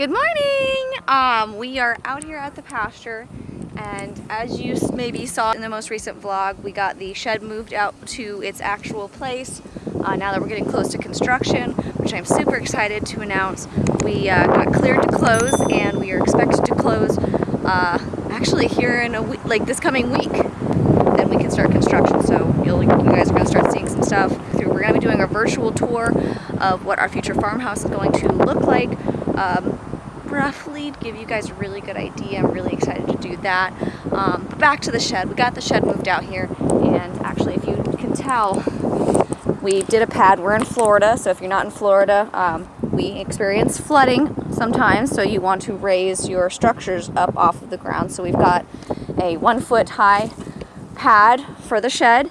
Good morning! Um, we are out here at the pasture and as you maybe saw in the most recent vlog, we got the shed moved out to its actual place. Uh, now that we're getting close to construction, which I'm super excited to announce, we uh, got cleared to close and we are expected to close uh, actually here in a week, like this coming week. Then we can start construction. So you guys are going to start seeing some stuff. We're going to be doing a virtual tour of what our future farmhouse is going to look like. Um, roughly give you guys a really good idea. I'm really excited to do that. Um, but back to the shed. We got the shed moved out here and actually if you can tell we did a pad. We're in Florida so if you're not in Florida um, we experience flooding sometimes so you want to raise your structures up off of the ground. So we've got a one foot high pad for the shed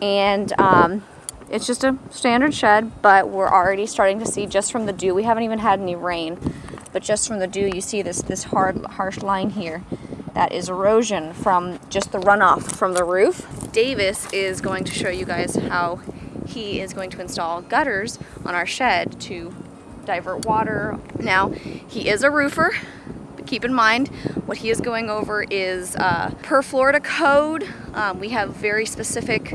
and um, it's just a standard shed but we're already starting to see just from the dew we haven't even had any rain but just from the dew you see this this hard harsh line here that is erosion from just the runoff from the roof. Davis is going to show you guys how he is going to install gutters on our shed to divert water. Now he is a roofer but keep in mind what he is going over is uh, per Florida code um, we have very specific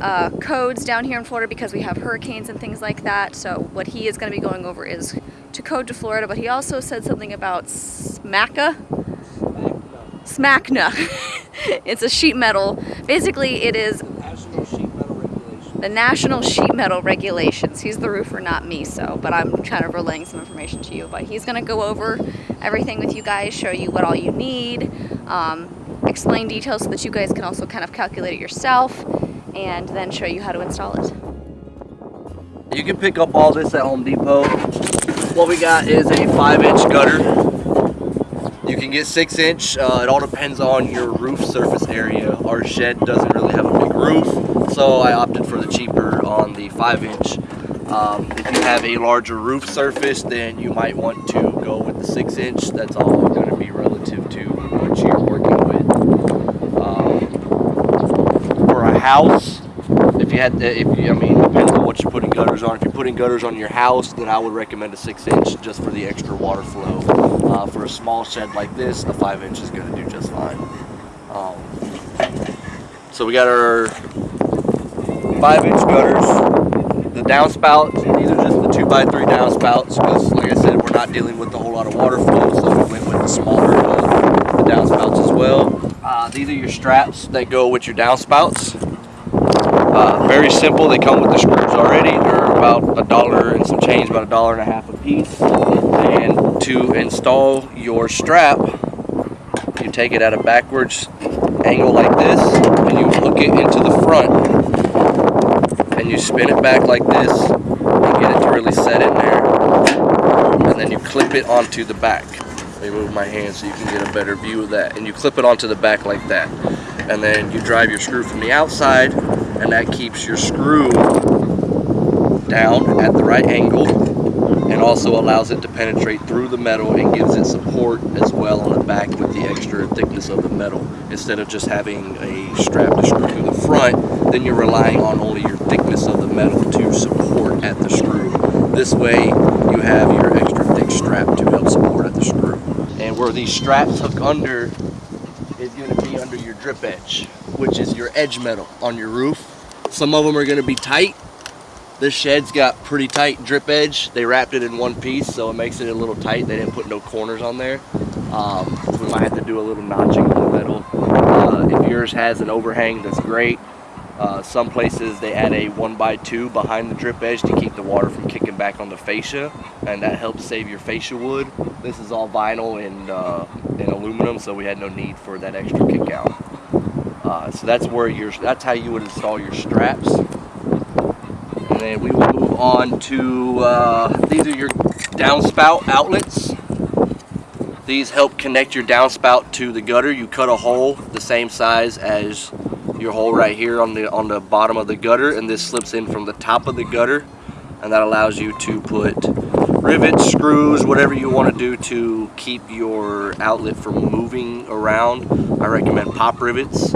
uh, codes down here in Florida because we have hurricanes and things like that so what he is going to be going over is to code to Florida, but he also said something about SMACA. SMACNA. it's a sheet metal. Basically, it is National Sheet Metal Regulations. the National Sheet Metal Regulations. He's the roofer, not me, so, but I'm kind of relaying some information to you. But he's going to go over everything with you guys, show you what all you need, um, explain details so that you guys can also kind of calculate it yourself, and then show you how to install it. You can pick up all this at Home Depot. What we got is a five inch gutter. You can get six inch. Uh, it all depends on your roof surface area. Our shed doesn't really have a big roof, so I opted for the cheaper on the five inch. Um, if you have a larger roof surface, then you might want to go with the six inch. That's all going to be relative to what you're working with. Um, for a house, if you had, if you, I mean, depends on what you're putting gutters on. If you're putting gutters on your house, then I would recommend a six inch just for the extra water flow. Uh, for a small shed like this, a five inch is going to do just fine. Um, so we got our five inch gutters, the downspouts. These are just the two by three downspouts because, like I said, we're not dealing with a whole lot of water flow, so we went with the smaller uh, the downspouts as well. Uh, these are your straps that go with your downspouts. Very simple. They come with the screws already. They're about a dollar and some change, about a dollar and a half a piece. And to install your strap, you take it at a backwards angle like this, and you hook it into the front, and you spin it back like this, and get it to really set in there, and then you clip it onto the back. Let me move my hand so you can get a better view of that. And you clip it onto the back like that. And then you drive your screw from the outside and that keeps your screw down at the right angle and also allows it to penetrate through the metal and gives it support as well on the back with the extra thickness of the metal. Instead of just having a strap to screw through the front then you're relying on only your thickness of the metal to support at the screw. This way you have your extra thick strap to help support at the screw. And where these straps hook under is going to be under your drip edge which is your edge metal on your roof some of them are going to be tight this shed's got pretty tight drip edge. They wrapped it in one piece, so it makes it a little tight. They didn't put no corners on there. Um, we might have to do a little notching in the metal. Uh, if yours has an overhang, that's great. Uh, some places they add a one by two behind the drip edge to keep the water from kicking back on the fascia, and that helps save your fascia wood. This is all vinyl and, uh, and aluminum, so we had no need for that extra kick out. Uh, so that's where your that's how you would install your straps. And then we will move on to uh, these are your downspout outlets. These help connect your downspout to the gutter. You cut a hole the same size as your hole right here on the on the bottom of the gutter and this slips in from the top of the gutter and that allows you to put rivets screws whatever you want to do to keep your outlet from moving around. I recommend pop rivets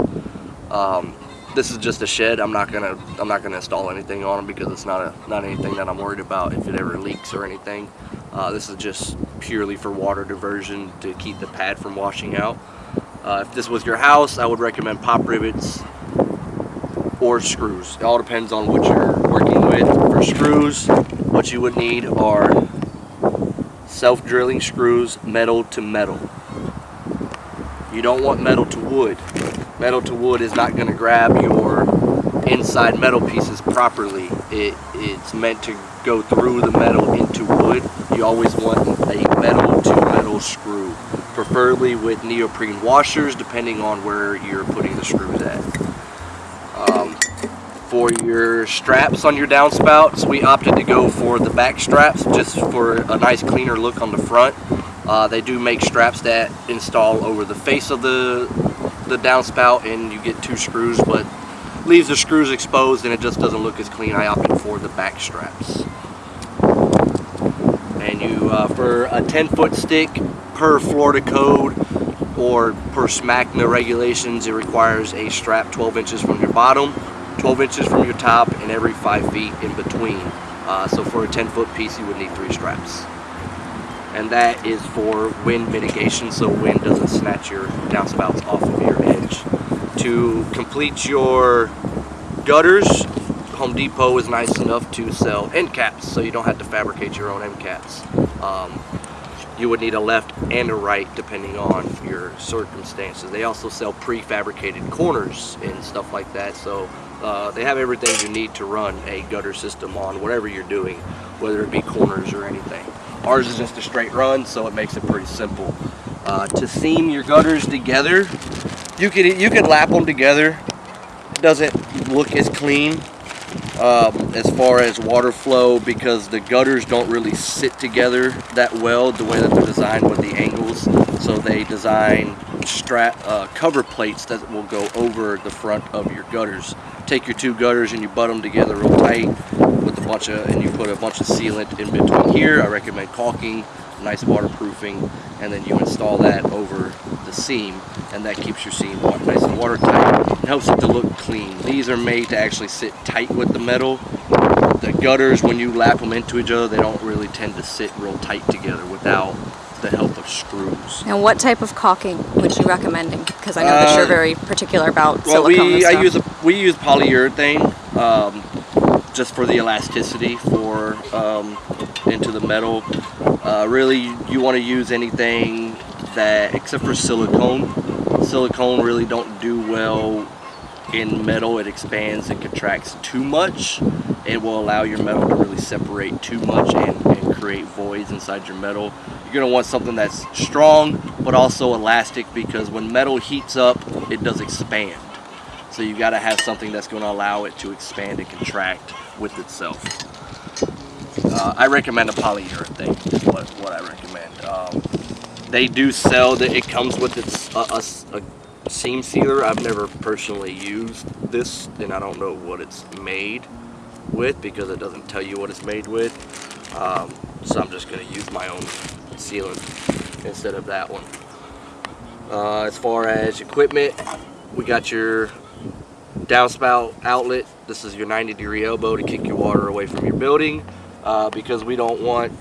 um, this is just a shed. I'm not gonna I'm not gonna install anything on them because it's not a not anything that I'm worried about if it ever leaks or anything. Uh, this is just purely for water diversion to keep the pad from washing out. Uh, if this was your house, I would recommend pop rivets or screws. It all depends on what you're working with. For screws, what you would need are self-drilling screws, metal to metal. You don't want metal to wood. Metal to wood is not going to grab your inside metal pieces properly. It, it's meant to go through the metal into wood. You always want a metal to metal screw, preferably with neoprene washers depending on where you're putting the screws at. Um, for your straps on your downspouts, we opted to go for the back straps just for a nice cleaner look on the front. Uh, they do make straps that install over the face of the the downspout and you get two screws but leaves the screws exposed and it just doesn't look as clean. I opted for the back straps. And you, uh, for a 10 foot stick per Florida code or per SMACNA regulations, it requires a strap 12 inches from your bottom, 12 inches from your top, and every 5 feet in between. Uh, so for a 10 foot piece, you would need three straps. And that is for wind mitigation, so wind doesn't snatch your downspouts off of your edge. To complete your gutters, Home Depot is nice enough to sell end caps, so you don't have to fabricate your own end caps. Um, you would need a left and a right depending on your circumstances. They also sell prefabricated corners and stuff like that, so uh, they have everything you need to run a gutter system on whatever you're doing, whether it be corners or anything. Ours is just a straight run, so it makes it pretty simple. Uh, to seam your gutters together, you could you could lap them together. It doesn't look as clean um, as far as water flow because the gutters don't really sit together that well the way that they're designed with the angles. So they design strap uh, cover plates that will go over the front of your gutters. Take your two gutters and you butt them together real tight bunch of and you put a bunch of sealant in between here. I recommend caulking, nice waterproofing, and then you install that over the seam and that keeps your seam nice and watertight. It helps it to look clean. These are made to actually sit tight with the metal. The gutters, when you lap them into each other, they don't really tend to sit real tight together without the help of screws. And what type of caulking would you recommending? Because I know that you're Uh, very particular about Well, silicone and we. I use a, we use polyurethane um, just for the elasticity for um, into the metal. Uh, really, you want to use anything that except for silicone. Silicone really don't do well in metal. It expands and contracts too much. It will allow your metal to really separate too much and, and create voids inside your metal. You're going to want something that's strong but also elastic because when metal heats up, it does expand. So you got to have something that's going to allow it to expand and contract with itself. Uh, I recommend a polyurethane is what, what I recommend. Um, they do sell that it comes with its a, a- a seam sealer. I've never personally used this and I don't know what it's made with because it doesn't tell you what it's made with. Um, so I'm just going to use my own sealant instead of that one. Uh, as far as equipment, we got your downspout outlet. This is your 90 degree elbow to kick your water away from your building. Uh, because we don't want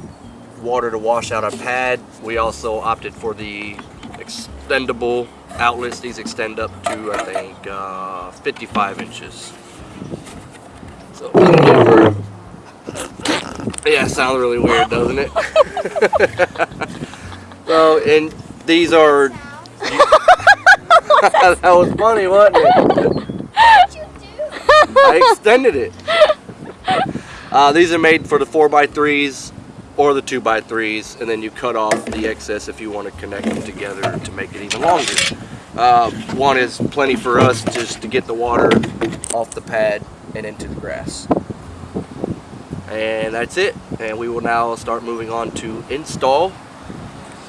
water to wash out our pad, we also opted for the extendable outlets. These extend up to, I think, uh, 55 inches. So, yeah, sounds really weird, doesn't it? so, and these are. that was funny, wasn't it? I extended it. Uh, these are made for the 4x3s or the 2x3s, and then you cut off the excess if you want to connect them together to make it even longer. Uh, one is plenty for us just to get the water off the pad and into the grass. And that's it. And we will now start moving on to install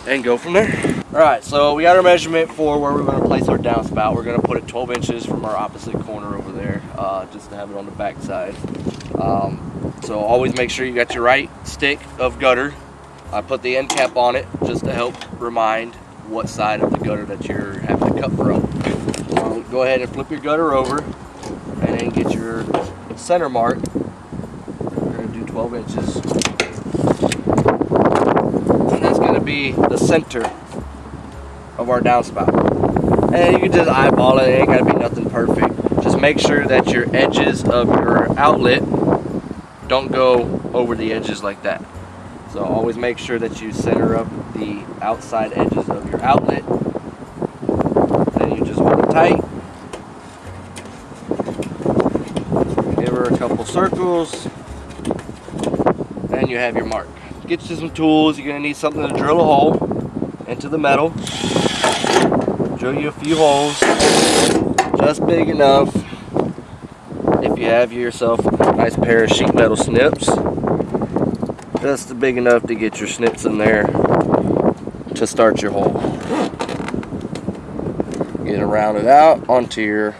and go from there. Alright, so we got our measurement for where we're going to place our downspout. We're going to put it 12 inches from our opposite corner over there, uh, just to have it on the back side. Um, so always make sure you got your right stick of gutter. I put the end cap on it just to help remind what side of the gutter that you're having to cut from. So go ahead and flip your gutter over. And then get your center mark. We're gonna do 12 inches. And that's gonna be the center of our downspout. And you can just eyeball it, it ain't gotta be nothing perfect. Just make sure that your edges of your outlet don't go over the edges like that. So always make sure that you center up the outside edges of your outlet. Then you just hold it tight. Give her a couple circles. And you have your mark. Get you some tools. You're gonna need something to drill a hole into the metal. Drill you a few holes. Just big enough. If you have yourself a nice pair of sheet metal snips just big enough to get your snips in there to start your hole. Get it rounded out onto your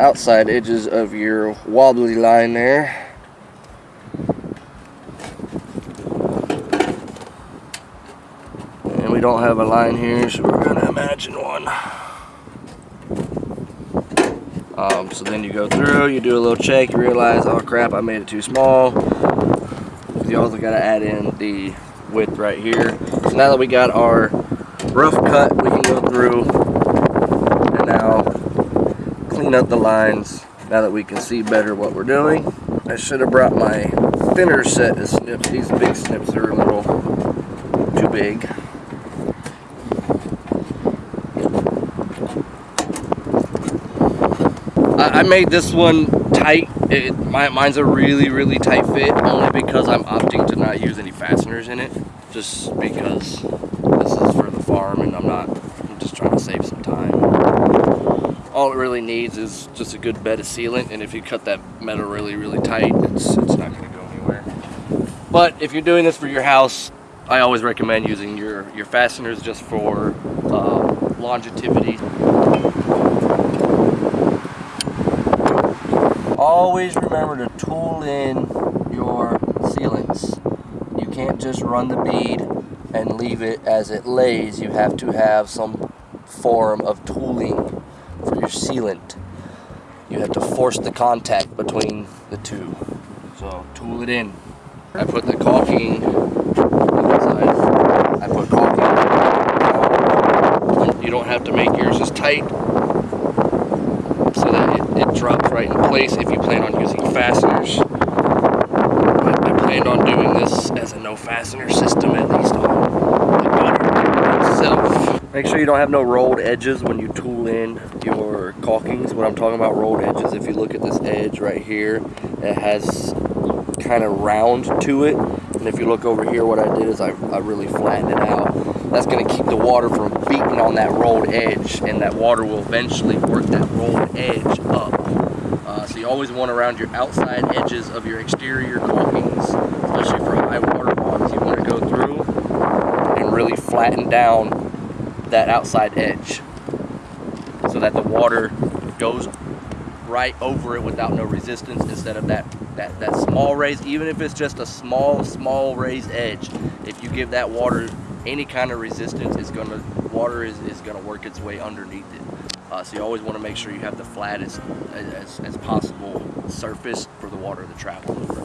outside edges of your wobbly line there. And we don't have a line here, so we're gonna imagine one. Um, so then you go through, you do a little check, you realize, oh crap, I made it too small you also got to add in the width right here. So now that we got our rough cut, we can go through and now clean up the lines now that we can see better what we're doing. I should have brought my thinner set of snips. These big snips are a little too big. I, made this one tight it, my, mine's a really, really tight fit, only because I'm opting to not use any fasteners in it. Just because this is for the farm and I'm not, I'm just trying to save some time. All it really needs is just a good bed of sealant, and if you cut that metal really, really tight, it's, it's not gonna go anywhere. But if you're doing this for your house, I always recommend using your, your fasteners just for uh, longevity. Always remember to tool in your sealants. You can't just run the bead and leave it as it lays. You have to have some form of tooling for your sealant. You have to force the contact between the two. So tool it in. I put the caulking I put caulking. You don't have to make yours as tight drops right in place if you plan on using fasteners. But I planned on doing this as a no fastener system at least on the gutter itself. Make sure you don't have no rolled edges when you tool in your caulkings. When I'm talking about rolled edges, if you look at this edge right here, it has kind of round to it. And if you look over here, what I did is I, I really flattened it out. That's going to keep the water from beating on that rolled edge, and that water will eventually work that rolled edge up you always want around your outside edges of your exterior caulkings, especially for high water ponds. You want to go through and really flatten down that outside edge so that the water goes right over it without no resistance instead of that, that, that small raised, even if it's just a small, small raised edge, if you give that water any kind of resistance, it's gonna, water is, is gonna work its way underneath it. Uh, so you always want to make sure you have the flattest as, as possible surface for the water to travel over.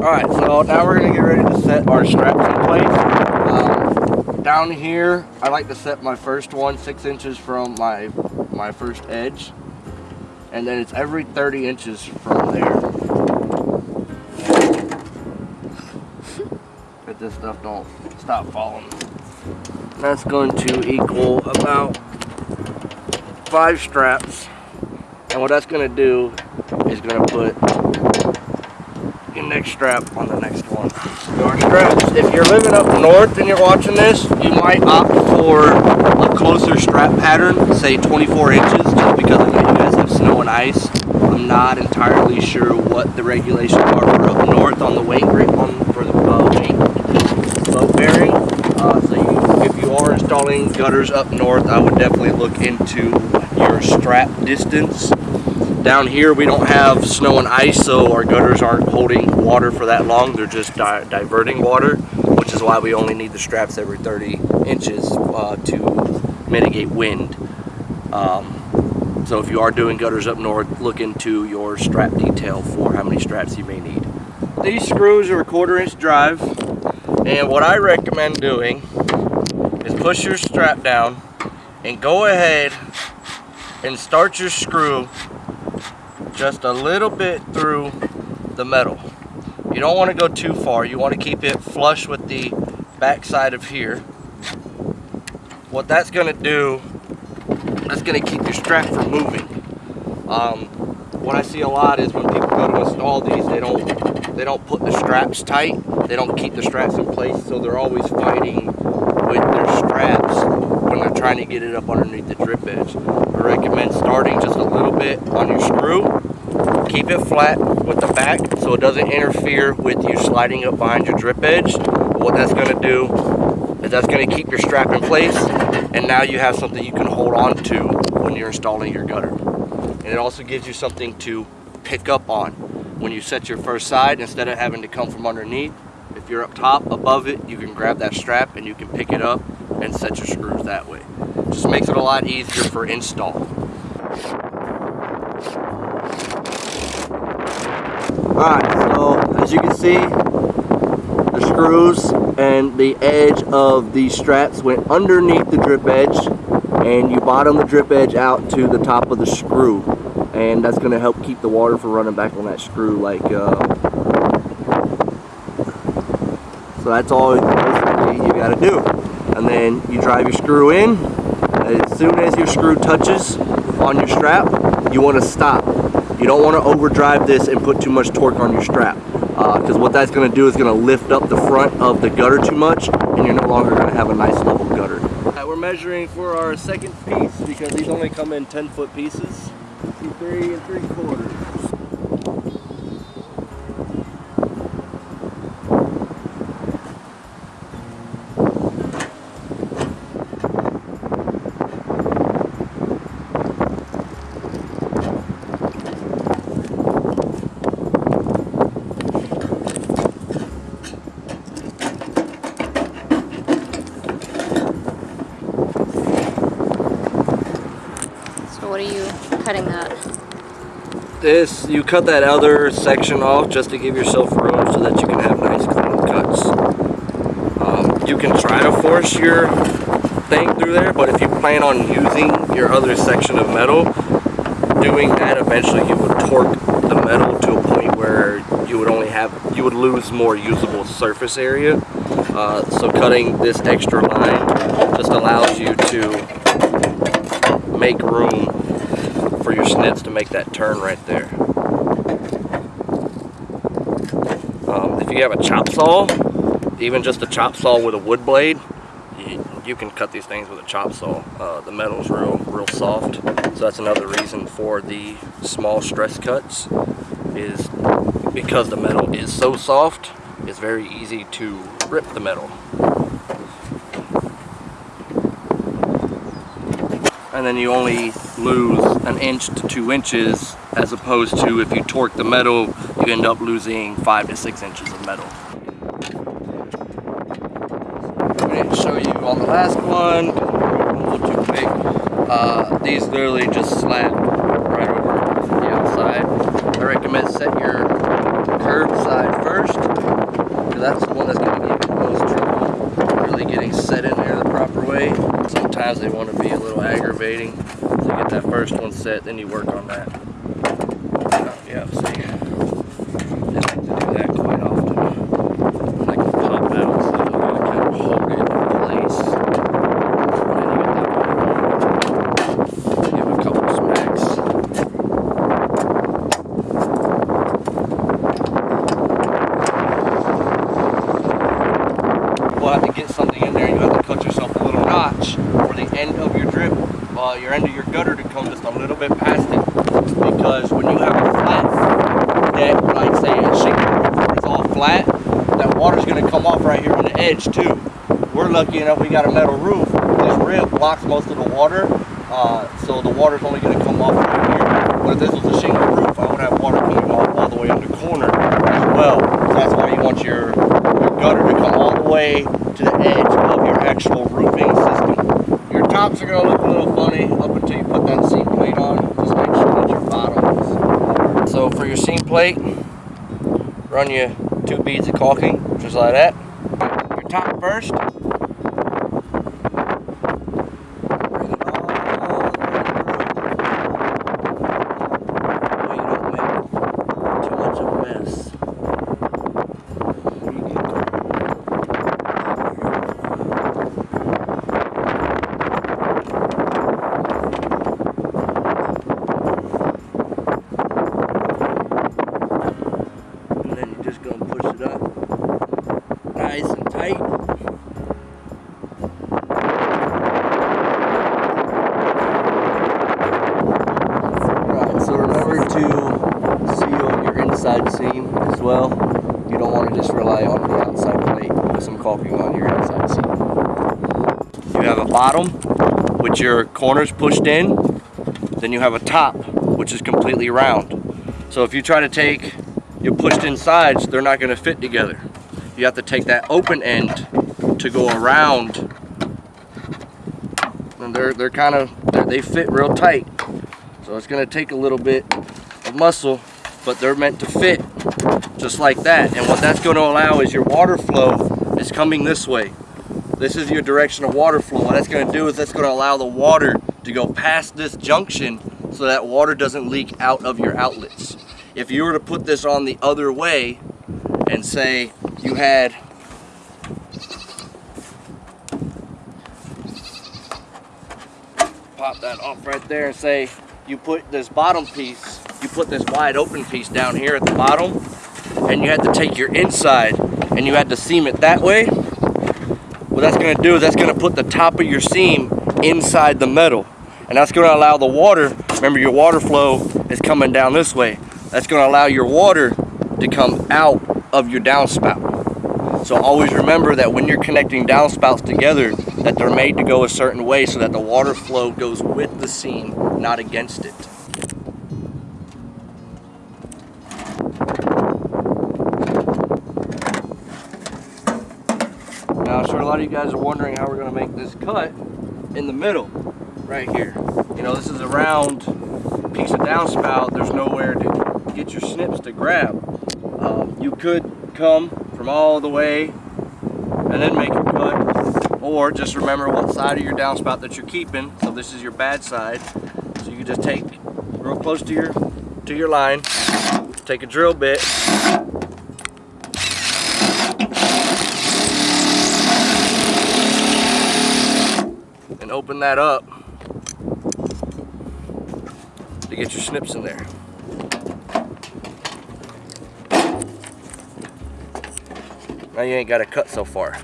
Alright, so now we're going to get ready to set our straps in place. Um, down here, I like to set my first one six inches from my, my first edge. And then it's every 30 inches from there. But this stuff don't stop falling. That's going to equal about five straps. And what that's going to do is going to put your next strap on the next one. Straps. If you're living up north and you're watching this, you might opt for a closer strap pattern, say 24 inches, just because you guys have snow and ice. I'm not entirely sure what the regulations are for up north on the weight grip on for the uh, boat bearing. Uh, so you, if you are installing gutters up north, I would definitely look into your strap distance. Down here we don't have snow and ice so our gutters aren't holding water for that long. They're just di diverting water which is why we only need the straps every 30 inches uh, to mitigate wind. Um, so if you are doing gutters up north, look into your strap detail for how many straps you may need. These screws are a quarter inch drive. And what I recommend doing is push your strap down and go ahead and start your screw just a little bit through the metal. You don't want to go too far. You want to keep it flush with the back side of here. What that's going to do, that's going to keep your strap from moving. Um, what I see a lot is when people go to install these, they don't they don't put the straps tight. They don't keep the straps in place, so they're always fighting with their straps when they're trying to get it up underneath the drip edge. Recommend starting just a little bit on your screw. Keep it flat with the back so it doesn't interfere with you sliding up behind your drip edge. What that's going to do is that's going to keep your strap in place and now you have something you can hold on to when you're installing your gutter. And it also gives you something to pick up on when you set your first side instead of having to come from underneath. If you're up top above it, you can grab that strap and you can pick it up and set your screws that way. Just makes it a lot easier for install. Alright, so as you can see, the screws and the edge of the straps went underneath the drip edge and you bottom the drip edge out to the top of the screw and that's going to help keep the water from running back on that screw like uh, so that's all you got to do and then you drive your screw in as soon as your screw touches on your strap you want to stop you don't want to overdrive this and put too much torque on your strap because uh, what that's going to do is going to lift up the front of the gutter too much and you're no longer going to have a nice level gutter. Right, we're measuring for our second piece because these only come in 10 foot pieces. Three and three quarters. what are you cutting that? This, you cut that other section off just to give yourself room so that you can have nice clean cuts. Um, you can try to force your thing through there, but if you plan on using your other section of metal, doing that eventually you would torque the metal to a point where you would only have, you would lose more usable surface area. Uh, so cutting this extra line just allows you to make room for your snips to make that turn right there. Um, if you have a chop saw, even just a chop saw with a wood blade, you, you can cut these things with a chop saw. Uh, the metal's real, real soft, so that's another reason for the small stress cuts is because the metal is so soft, it's very easy to rip the metal. And then you only lose an inch to two inches as opposed to if you torque the metal you end up losing five to six inches of metal. Going to show you on the last one, a little too quick, uh, these literally just slap right over the outside. I recommend set your curved side first because that's the one that's going to give you the most trouble really getting set in there the proper way. Sometimes they want to be a little aggravating. So you get that first one set, then you work on that. Uh, yeah, see. They like to do that quite often. Like pop out, so you gotta kind of hold it in place. And then you get that Give it a couple smacks. We'll have to get something in there. You have to cut yourself a little notch for the end of your drip, uh, your end of your gutter to come just a little bit past it. Because when you have a flat deck, like say a shingle roof, it's all flat, that water's going to come off right here on the edge too. We're lucky enough we got a metal roof. This rib blocks most of the water, uh, so the water's only going to come off right here. But if this was a shingle roof, I would have water coming off all the way on the corner as well. So that's why you want your, your gutter to come all the way to the edge of your actual roofing system. Your tops are going to look a little funny up until you put that seam plate on. Just make sure that your bottom is So for your seam plate, run your two beads of caulking, just like that. First. Bring it all the way through. Way you don't make too much of a mess. There you go. And then you're just gonna push it up nice and tight. Right, so remember to seal your inside seam as well. You don't want to just rely on the outside plate with some caulking on your inside seam. You have a bottom, with your corners pushed in. Then you have a top, which is completely round. So if you try to take your pushed in sides, they're not going to fit together. You have to take that open end to go around. And they're, they're kind of, they fit real tight. So it's going to take a little bit of muscle, but they're meant to fit just like that. And what that's going to allow is your water flow is coming this way. This is your direction of water flow. What that's going to do is that's going to allow the water to go past this junction so that water doesn't leak out of your outlets. If you were to put this on the other way and say you had pop that off right there and say you put this bottom piece, you put this wide open piece down here at the bottom and you had to take your inside and you had to seam it that way, what that's gonna do is that's gonna put the top of your seam inside the metal. And that's gonna allow the water, remember your water flow is coming down this way. That's gonna allow your water to come out of your downspout. So always remember that when you're connecting downspouts together, that they're made to go a certain way so that the water flow goes with the seam, not against it. Of you guys are wondering how we're gonna make this cut in the middle, right here. You know, this is a round piece of downspout. There's nowhere to get your snips to grab. Um, you could come from all the way and then make a cut, or just remember what side of your downspout that you're keeping. So this is your bad side. So you can just take real close to your to your line, take a drill bit, and open that up to get your snips in there. Now you ain't got to cut so far.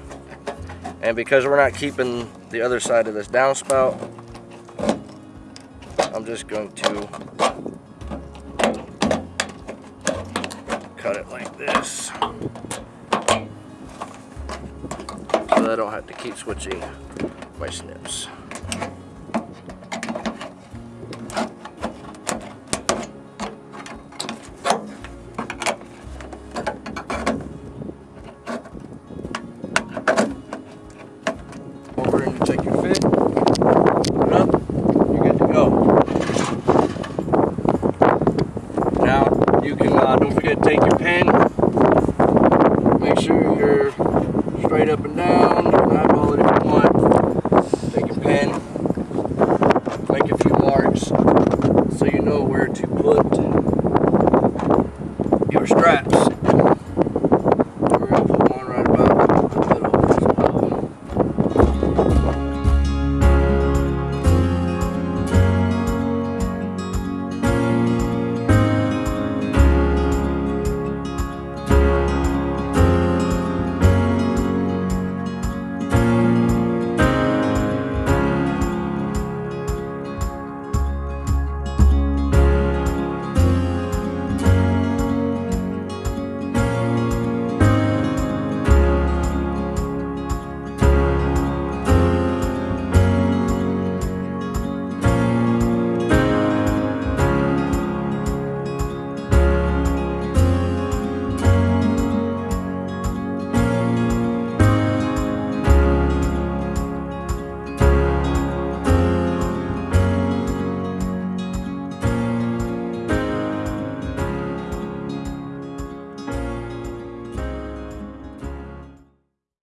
And because we're not keeping the other side of this downspout, I'm just going to cut it like this. So I don't have to keep switching my